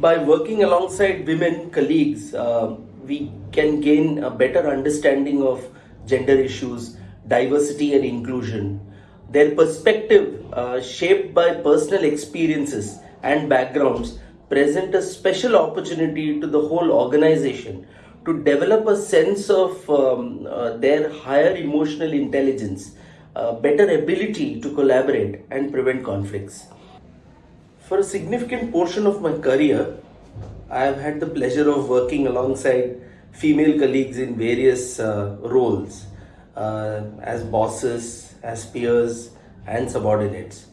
by working alongside women colleagues, uh, we can gain a better understanding of gender issues, diversity, and inclusion. Their perspective, uh, shaped by personal experiences and backgrounds, present a special opportunity to the whole organization to develop a sense of um, uh, their higher emotional intelligence, uh, better ability to collaborate and prevent conflicts. For a significant portion of my career, I have had the pleasure of working alongside female colleagues in various uh, roles uh, as bosses, as peers, and subordinates.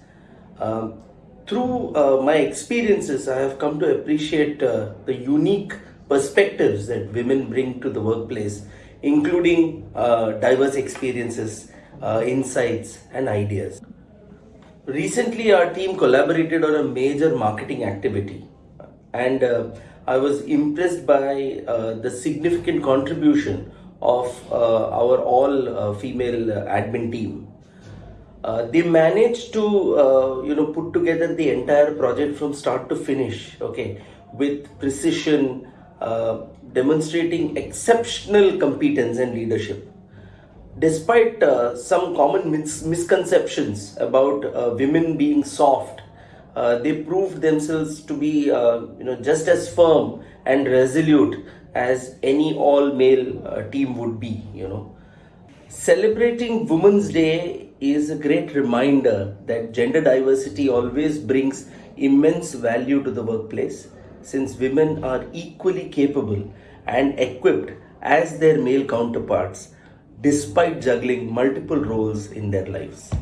Um, through uh, my experiences, I have come to appreciate uh, the unique perspectives that women bring to the workplace, including uh, diverse experiences, uh, insights, and ideas. Recently, our team collaborated on a major marketing activity, and uh, I was impressed by uh, the significant contribution of uh, our all uh, female uh, admin team. Uh, they managed to you know put together the entire project from start to finish okay with precision demonstrating exceptional competence and leadership despite uh, some common mis- misconceptions about uh, women being soft, uh, they proved themselves to be, uh, you know, just as firm and resolute as any all-male uh, team would be. You know, celebrating Women's Day is a great reminder that gender diversity always brings immense value to the workplace, since women are equally capable and equipped as their male counterparts despite juggling multiple roles in their lives.